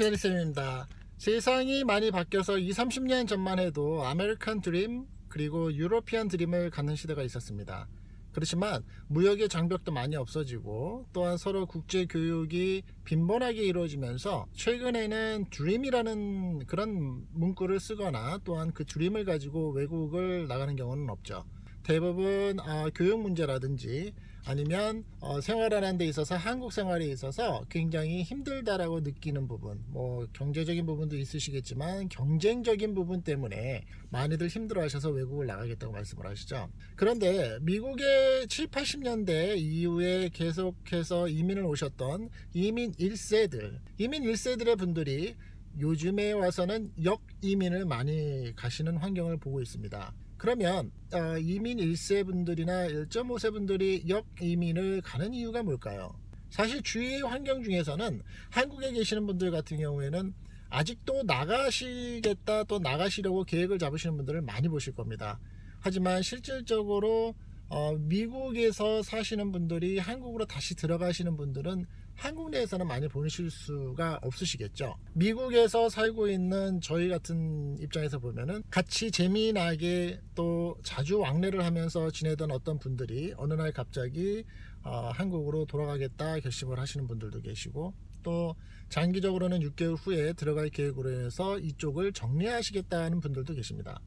케리쌤입니다. 세상이 많이 바뀌어서 2, 30년 전만 해도 아메리칸 드림 그리고 European dream을 갖는 시대가 있었습니다. 그렇지만 무역의 장벽도 많이 없어지고 또한 서로 국제 교육이 빈번하게 이루어지면서 최근에는 dream이라는 그런 문구를 쓰거나 또한 그 dream을 가지고 외국을 나가는 경우는 없죠. 대부분 어, 교육 문제라든지 아니면 어, 생활하는 데 있어서 한국 생활에 있어서 굉장히 힘들다라고 느끼는 부분 뭐 경제적인 부분도 있으시겠지만 경쟁적인 부분 때문에 많이들 힘들어 하셔서 외국을 나가겠다고 말씀을 하시죠. 그런데 미국의 7, 80년대 이후에 계속해서 이민을 오셨던 이민 1세들 이민 1세들의 분들이 요즘에 와서는 역이민을 많이 가시는 환경을 보고 있습니다 그러면 어, 이민 1세 분들이나 1.5세 분들이 역이민을 가는 이유가 뭘까요? 사실 주위 환경 중에서는 한국에 계시는 분들 같은 경우에는 아직도 나가시겠다 또 나가시려고 계획을 잡으시는 분들을 많이 보실 겁니다. 하지만 실질적으로 어, 미국에서 사시는 분들이 한국으로 다시 들어가시는 분들은 한국 내에서는 많이 보실 수가 없으시겠죠. 미국에서 살고 있는 저희 같은 입장에서 보면은 같이 재미나게 또 자주 왕래를 하면서 지내던 어떤 분들이 어느 날 갑자기 어, 한국으로 돌아가겠다 결심을 하시는 분들도 계시고 또 장기적으로는 6개월 후에 들어갈 계획으로 해서 이쪽을 정리하시겠다는 분들도 계십니다.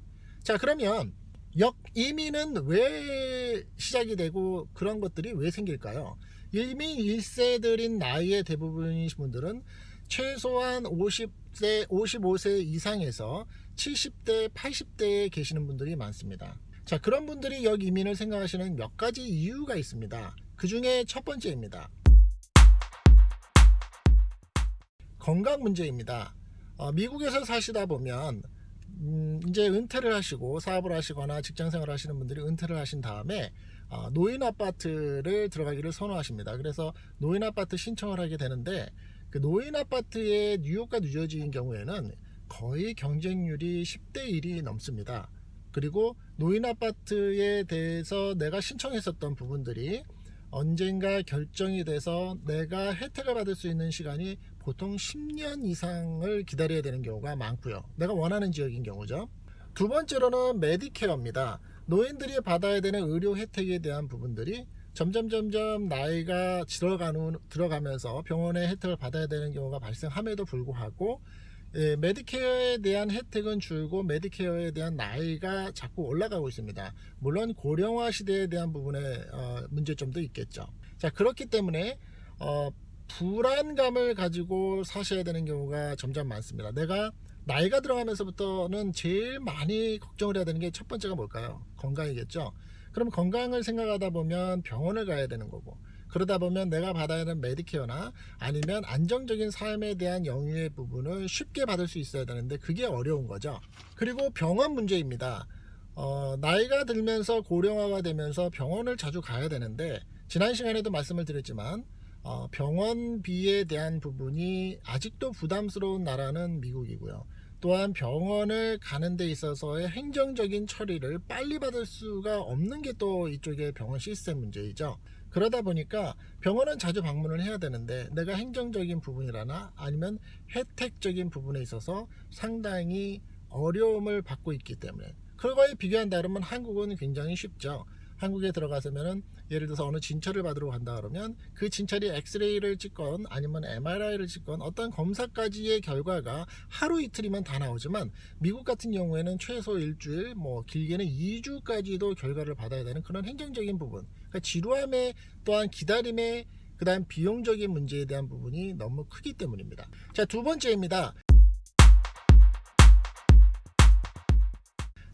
자 그러면 역이민은 왜 시작이 되고 그런 것들이 왜 생길까요 이미 1세들인 나이의 대부분의 분들은 최소한 50세, 55세 이상에서 70대, 80대에 계시는 분들이 많습니다. 자, 그런 분들이 여기 이민을 생각하시는 몇 가지 이유가 있습니다. 그 중에 첫 번째입니다. 건강 문제입니다. 어, 미국에서 사시다 보면 음, 이제 은퇴를 하시고 사업을 하시거나 직장 생활을 하시는 분들이 은퇴를 하신 다음에 어, 노인 아파트를 들어가기를 선호하십니다. 그래서 노인 아파트 신청을 하게 되는데 그 노인 아파트의 뉴욕과 뉴저지인 경우에는 거의 경쟁률이 10대 1이 넘습니다. 그리고 노인 아파트에 대해서 내가 신청했었던 부분들이 언젠가 결정이 돼서 내가 혜택을 받을 수 있는 시간이 보통 10년 이상을 기다려야 되는 경우가 많고요. 내가 원하는 지역인 경우죠. 두 번째로는 메디케어입니다. 노인들이 받아야 되는 의료 혜택에 대한 부분들이 점점 점점 나이가 들어가면서 병원의 혜택을 받아야 되는 경우가 발생함에도 불구하고 예, 메디케어에 대한 혜택은 줄고 메디케어에 대한 나이가 자꾸 올라가고 있습니다. 물론 고령화 시대에 대한 부분에 어, 문제점도 있겠죠. 자 그렇기 때문에 어, 불안감을 가지고 사셔야 되는 경우가 점점 많습니다. 내가 나이가 들어가면서부터는 제일 많이 걱정을 해야 되는 게 첫 번째가 뭘까요? 건강이겠죠. 그럼 건강을 생각하다 보면 병원을 가야 되는 거고 그러다 보면 내가 받아야 하는 메디케어나 아니면 안정적인 삶에 대한 영유의 부분을 쉽게 받을 수 있어야 되는데 그게 어려운 거죠. 그리고 병원 문제입니다. 어, 나이가 들면서 고령화가 되면서 병원을 자주 가야 되는데 지난 시간에도 말씀을 드렸지만 어, 병원비에 대한 부분이 아직도 부담스러운 나라는 미국이고요. 또한 병원을 가는 데 있어서의 행정적인 처리를 빨리 받을 수가 없는 게 또 이쪽의 병원 시스템 문제이죠. 그러다 보니까 병원은 자주 방문을 해야 되는데 내가 행정적인 부분이라나 아니면 혜택적인 부분에 있어서 상당히 어려움을 받고 있기 때문에 그거에 비교한다면 한국은 굉장히 쉽죠. 한국에 들어가서면은 예를 들어서 어느 진찰을 받으러 간다 그러면 그 진찰이 엑스레이를 찍건 아니면 MRI를 찍건 어떤 검사까지의 결과가 하루 이틀이면 다 나오지만 미국 같은 경우에는 최소 일주일 뭐 길게는 2주까지도 결과를 받아야 되는 그런 행정적인 부분. 그러니까 지루함에 또한 기다림에 그 다음 비용적인 문제에 대한 부분이 너무 크기 때문입니다. 자 두 번째입니다.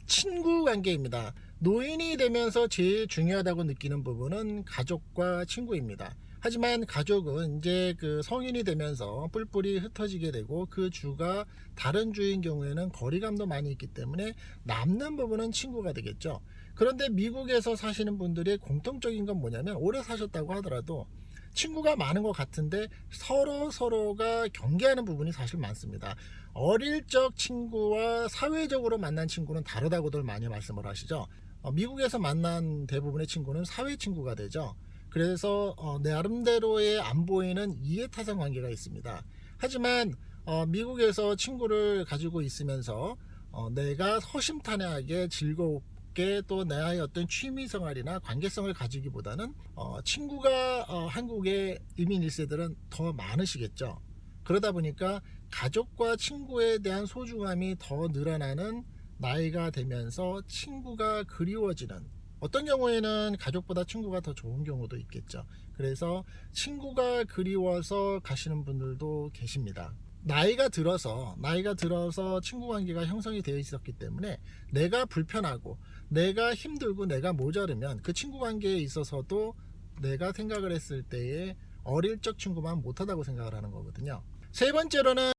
친구 관계입니다 노인이 되면서 제일 중요하다고 느끼는 부분은 가족과 친구입니다. 하지만 가족은 이제 그 성인이 되면서 뿔뿔이 흩어지게 되고 그 주가 다른 주인 경우에는 거리감도 많이 있기 때문에 남는 부분은 친구가 되겠죠. 그런데 미국에서 사시는 분들의 공통적인 건 뭐냐면 오래 사셨다고 하더라도 친구가 많은 것 같은데 서로 서로가 경계하는 부분이 사실 많습니다. 어릴 적 친구와 사회적으로 만난 친구는 다르다고들 많이 말씀을 하시죠. 어, 미국에서 만난 대부분의 친구는 사회 친구가 되죠. 그래서 어, 나름대로의 안 보이는 이해타산 관계가 있습니다. 하지만 어, 미국에서 친구를 가지고 있으면서 어, 내가 허심탄회하게 즐겁게 또 나의 어떤 취미 생활이나 관계성을 가지기보다는 어, 친구가 어, 한국의 이민 1세들은 더 많으시겠죠. 그러다 보니까 가족과 친구에 대한 소중함이 더 늘어나는 나이가 되면서 친구가 그리워지는 어떤 경우에는 가족보다 친구가 더 좋은 경우도 있겠죠. 그래서 친구가 그리워서 가시는 분들도 계십니다. 나이가 들어서 나이가 들어서 친구 관계가 형성이 되어 있었기 때문에 내가 불편하고 내가 힘들고 내가 모자르면 그 친구 관계에 있어서도 내가 생각을 했을 때에 어릴 적 친구만 못하다고 생각을 하는 거거든요. 세 번째로는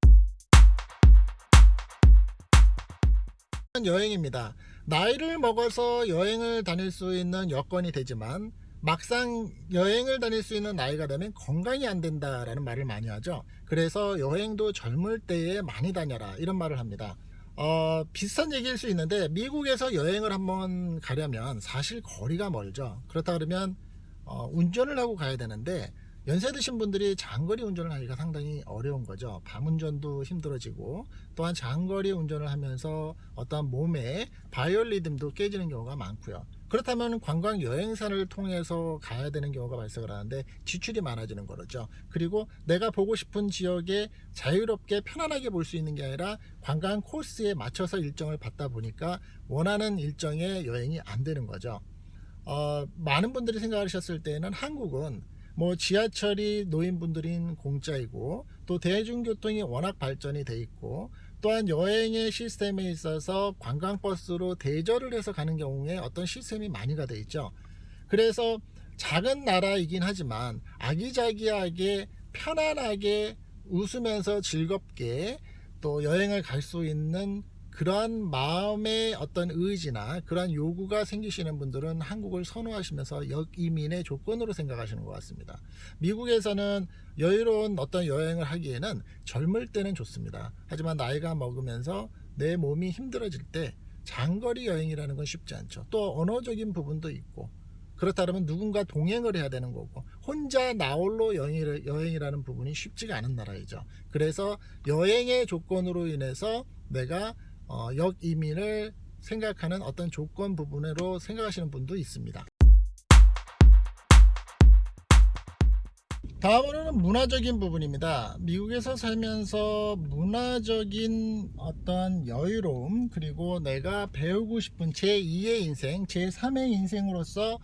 여행입니다. 나이를 먹어서 여행을 다닐 수 있는 여건이 되지만 막상 여행을 다닐 수 있는 나이가 되면 건강이 안 된다라는 말을 많이 하죠. 그래서 여행도 젊을 때에 많이 다녀라 이런 말을 합니다. 어, 비슷한 얘기일 수 있는데 미국에서 여행을 한번 가려면 사실 거리가 멀죠. 그렇다 그러면 어, 운전을 하고 가야 되는데 연세 드신 분들이 장거리 운전을 하기가 상당히 어려운 거죠. 밤 운전도 힘들어지고 또한 장거리 운전을 하면서 어떤 몸의 바이올리듬도 깨지는 경우가 많고요. 그렇다면 관광 여행사를 통해서 가야 되는 경우가 발생을 하는데 지출이 많아지는 거죠. 그리고 내가 보고 싶은 지역에 자유롭게 편안하게 볼 수 있는 게 아니라 관광 코스에 맞춰서 일정을 받다 보니까 원하는 일정의 여행이 안 되는 거죠. 어, 많은 분들이 생각하셨을 때는 한국은 뭐 지하철이 노인분들인 공짜이고 또 대중교통이 워낙 발전이 돼 있고 또한 여행의 시스템에 있어서 관광버스로 대절을 해서 가는 경우에 어떤 시스템이 많이가 돼 있죠. 그래서 작은 나라이긴 하지만 아기자기하게 편안하게 웃으면서 즐겁게 또 여행을 갈 수 있는 그러한 마음의 어떤 의지나 그러한 요구가 생기시는 분들은 한국을 선호하시면서 역이민의 조건으로 생각하시는 것 같습니다. 미국에서는 여유로운 어떤 여행을 하기에는 젊을 때는 좋습니다. 하지만 나이가 먹으면서 내 몸이 힘들어질 때 장거리 여행이라는 건 쉽지 않죠. 또 언어적인 부분도 있고 그렇다면 누군가 동행을 해야 되는 거고 혼자 나홀로 여행이라는 부분이 쉽지가 않은 나라이죠. 그래서 여행의 조건으로 인해서 내가 어, 역 이민을 생각하는 어떤 조건 부분으로 생각하시는 분도 있습니다. 다음으로는 문화적인 부분입니다. 미국에서 살면서 문화적인 어떤 여유로움 그리고 내가 배우고 싶은 제2의 인생, 제3의 인생으로서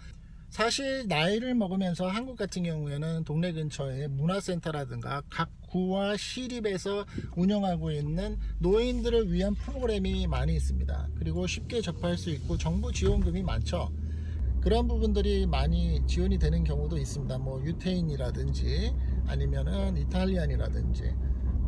사실 나이를 먹으면서 한국 같은 경우에는 동네 근처에 문화센터라든가 각 구와 시립에서 운영하고 있는 노인들을 위한 프로그램이 많이 있습니다. 그리고 쉽게 접할 수 있고 정부 지원금이 많죠. 그런 부분들이 많이 지원이 되는 경우도 있습니다. 뭐 유태인이라든지 아니면은 이탈리안이라든지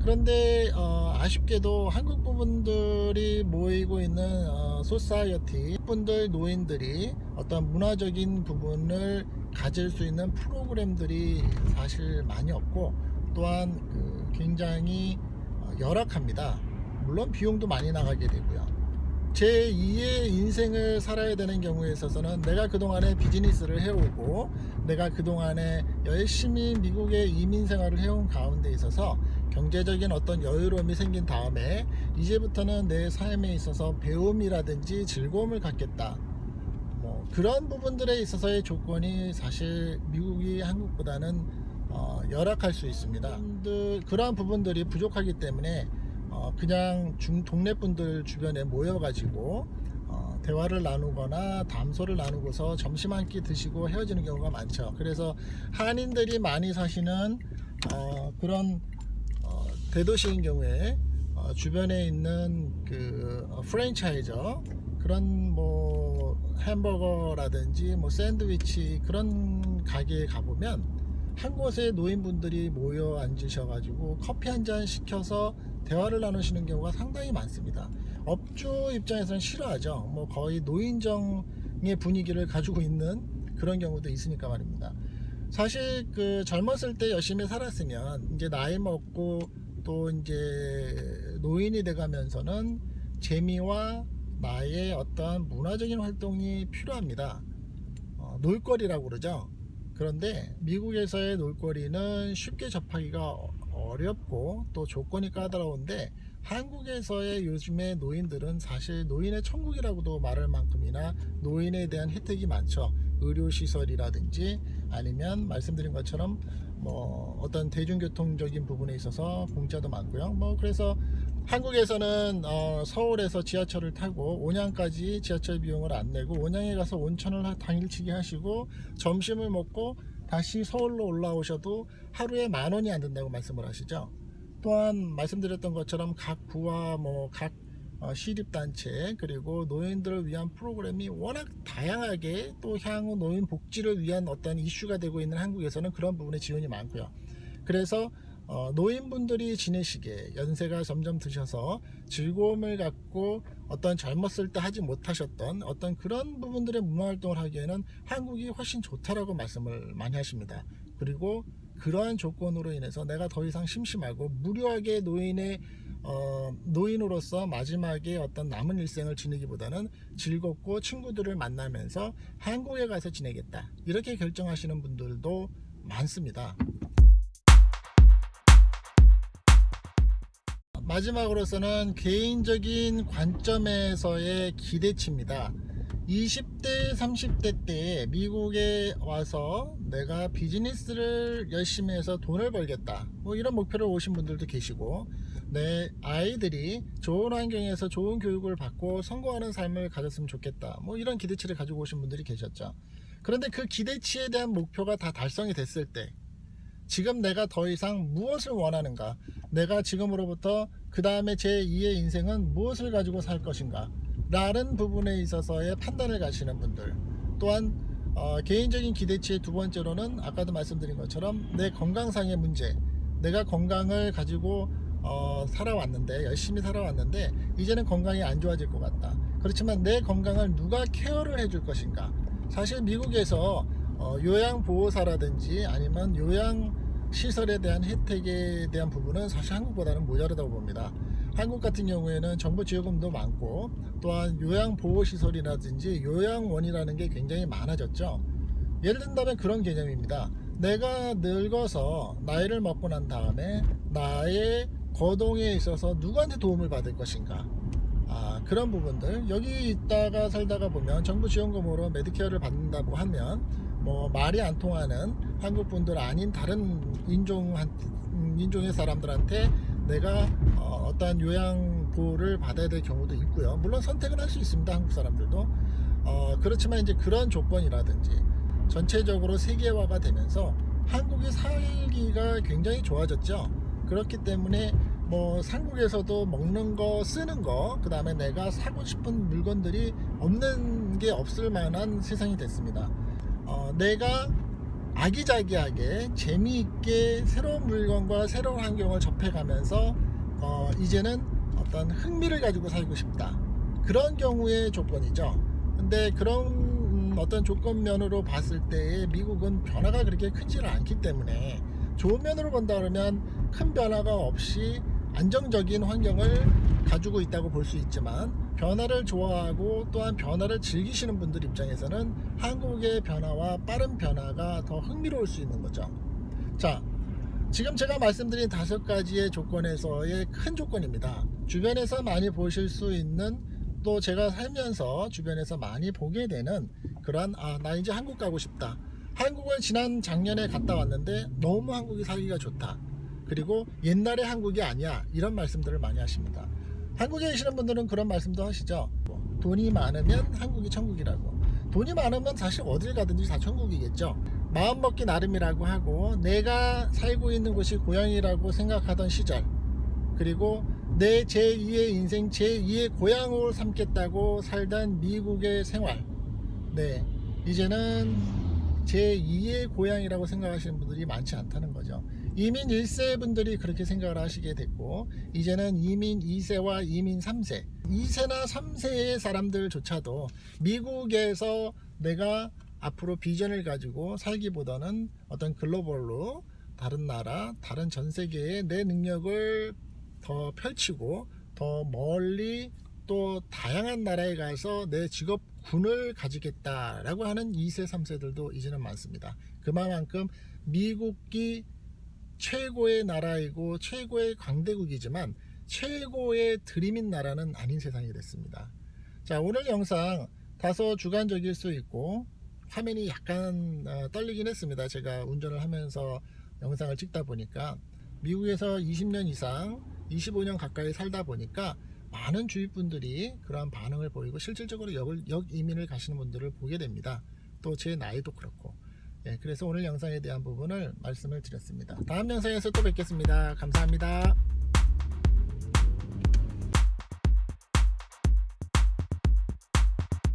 그런데 어, 아쉽게도 한국 부분들이 모이고 있는 어, 소사이어티 분들 노인들이 어떤 문화적인 부분을 가질 수 있는 프로그램들이 사실 많이 없고 또한 그 굉장히 어, 열악합니다. 물론 비용도 많이 나가게 되고요. 제 2의 인생을 살아야 되는 경우에 있어서는 내가 그동안에 비즈니스를 해오고 내가 그동안에 열심히 미국의 이민 생활을 해온 가운데 있어서 경제적인 어떤 여유로움이 생긴 다음에 이제부터는 내 삶에 있어서 배움이라든지 즐거움을 갖겠다. 뭐 그런 부분들에 있어서의 조건이 사실 미국이 한국보다는 어, 열악할 수 있습니다. 그러한 부분들이 부족하기 때문에 어, 그냥 중 동네 분들 주변에 모여가지고 어, 대화를 나누거나 담소를 나누고서 점심 한 끼 드시고 헤어지는 경우가 많죠. 그래서 한인들이 많이 사시는 어, 그런 어, 대도시인 경우에 어, 주변에 있는 그 어, 프랜차이저 그런 뭐 햄버거라든지 뭐 샌드위치 그런 가게에 가보면 한 곳에 노인분들이 모여 앉으셔가지고 커피 한 잔 시켜서 대화를 나누시는 경우가 상당히 많습니다. 업주 입장에서는 싫어하죠. 뭐 거의 노인정의 분위기를 가지고 있는 그런 경우도 있으니까 말입니다. 사실 그 젊었을 때 열심히 살았으면 이제 나이 먹고 또 이제 노인이 돼가면서는 재미와 나의 어떠한 문화적인 활동이 필요합니다. 어, 놀거리라고 그러죠. 그런데 미국에서의 놀거리는 쉽게 접하기가 어렵고 또 조건이 까다로운데 한국에서의 요즘의 노인들은 사실 노인의 천국이라고도 말할 만큼이나 노인에 대한 혜택이 많죠. 의료시설이라든지 아니면 말씀드린 것처럼 뭐 어떤 대중교통적인 부분에 있어서 공짜도 많고요. 뭐 그래서 한국에서는 어 서울에서 지하철을 타고 온양까지 지하철 비용을 안 내고 온양에 가서 온천을 하- 당일치기 하시고 점심을 먹고 다시 서울로 올라오셔도 하루에 만 원이 안 된다고 말씀을 하시죠. 또한 말씀드렸던 것처럼 각 구와 뭐각 어, 시립단체 그리고 노인들을 위한 프로그램이 워낙 다양하게 또 향후 노인 복지를 위한 어떤 이슈가 되고 있는 한국에서는 그런 부분에 지원이 많고요. 그래서 어, 노인분들이 지내시기에 연세가 점점 드셔서 즐거움을 갖고 어떤 젊었을 때 하지 못하셨던 어떤 그런 부분들의 문화활동을 하기에는 한국이 훨씬 좋다라고 말씀을 많이 하십니다. 그리고 그러한 조건으로 인해서 내가 더 이상 심심하고 무료하게 노인의 어, 노인으로서 마지막에 어떤 남은 일생을 지내기보다는 즐겁고 친구들을 만나면서 한국에 가서 지내겠다 이렇게 결정하시는 분들도 많습니다. 마지막으로서는 개인적인 관점에서의 기대치입니다. 20대, 30대 때 미국에 와서 내가 비즈니스를 열심히 해서 돈을 벌겠다. 뭐 이런 목표를 오신 분들도 계시고, 내 아이들이 좋은 환경에서 좋은 교육을 받고 성공하는 삶을 가졌으면 좋겠다. 뭐 이런 기대치를 가지고 오신 분들이 계셨죠. 그런데 그 기대치에 대한 목표가 다 달성이 됐을 때, 지금 내가 더 이상 무엇을 원하는가? 내가 지금으로부터 그 다음에 제 2의 인생은 무엇을 가지고 살 것인가? 라는 부분에 있어서의 판단을 가시는 분들 또한 어, 개인적인 기대치의 두 번째로는 아까도 말씀드린 것처럼 내 건강상의 문제 내가 건강을 가지고 어, 살아왔는데 열심히 살아왔는데 이제는 건강이 안 좋아질 것 같다 그렇지만 내 건강을 누가 케어를 해줄 것인가 사실 미국에서 어, 요양보호사라든지 아니면 요양 시설에 대한 혜택에 대한 부분은 사실 한국보다는 모자르다고 봅니다. 한국 같은 경우에는 정부 지원금도 많고 또한 요양보호시설이라든지 요양원이라는 게 굉장히 많아졌죠. 예를 든다면 그런 개념입니다. 내가 늙어서 나이를 먹고 난 다음에 나의 거동에 있어서 누구한테 도움을 받을 것인가 아, 그런 부분들 여기 있다가 살다가 보면 정부 지원금으로 메디케어를 받는다고 하면 뭐 말이 안 통하는 한국 분들 아닌 다른 인종 한 인종의 사람들한테 내가 어, 어떠한 요양 보호를 받아야 될 경우도 있고요. 물론 선택은 할수 있습니다. 한국 사람들도 어, 그렇지만 이제 그런 조건이라든지 전체적으로 세계화가 되면서 한국의 살기가 굉장히 좋아졌죠. 그렇기 때문에 뭐 한국에서도 먹는 거 쓰는 거그 다음에 내가 사고 싶은 물건들이 없는 게 없을 만한 세상이 됐습니다 어, 내가 아기자기하게 재미있게 새로운 물건과 새로운 환경을 접해가면서 어, 이제는 어떤 흥미를 가지고 살고 싶다. 그런 경우의 조건이죠. 근데 그런 음, 어떤 조건면으로 봤을 때 미국은 변화가 그렇게 크지는 않기 때문에 좋은 면으로 본다 그러면 큰 변화가 없이 안정적인 환경을 가지고 있다고 볼 수 있지만 변화를 좋아하고 또한 변화를 즐기시는 분들 입장에서는 한국의 변화와 빠른 변화가 더 흥미로울 수 있는 거죠. 자, 지금 제가 말씀드린 다섯 가지의 조건에서의 큰 조건입니다. 주변에서 많이 보실 수 있는 또 제가 살면서 주변에서 많이 보게 되는 그러한 아, 나 이제 한국 가고 싶다. 한국을 지난 작년에 갔다 왔는데 너무 한국이 살기가 좋다. 그리고 옛날의 한국이 아니야. 이런 말씀들을 많이 하십니다. 한국에 계시는 분들은 그런 말씀도 하시죠. 뭐, 돈이 많으면 한국이 천국이라고. 돈이 많으면 사실 어딜 가든지 다 천국이겠죠. 마음먹기 나름이라고 하고 내가 살고 있는 곳이 고향이라고 생각하던 시절 그리고 내 제2의 인생 제2의 고향을 삼겠다고 살던 미국의 생활. 네 이제는 제2의 고향이라고 생각하시는 분들이 많지 않다는 거죠 이민 1세 분들이 그렇게 생각을 하시게 됐고 이제는 이민 2세와 이민 3세. 2세나 3세의 사람들조차도 미국에서 내가 앞으로 비전을 가지고 살기보다는 어떤 글로벌로 다른 나라 다른 전 세계에 내 능력을 더 펼치고 더 멀리 또 다양한 나라에 가서 내 직업 군을 가지겠다라고 하는 2세 3세들도 이제는 많습니다. 그만큼 미국이 최고의 나라이고 최고의 강대국이지만 최고의 드림인 나라는 아닌 세상이 됐습니다. 자 오늘 영상 다소 주관적일 수 있고 화면이 약간 어, 떨리긴 했습니다. 제가 운전을 하면서 영상을 찍다 보니까 미국에서 20년 이상 25년 가까이 살다 보니까 많은 주위 분들이 그러한 반응을 보이고 실질적으로 역, 역 이민을 가시는 분들을 보게 됩니다. 또 제 나이도 그렇고 예, 그래서 오늘 영상에 대한 부분을 말씀을 드렸습니다. 다음 영상에서 또 뵙겠습니다. 감사합니다.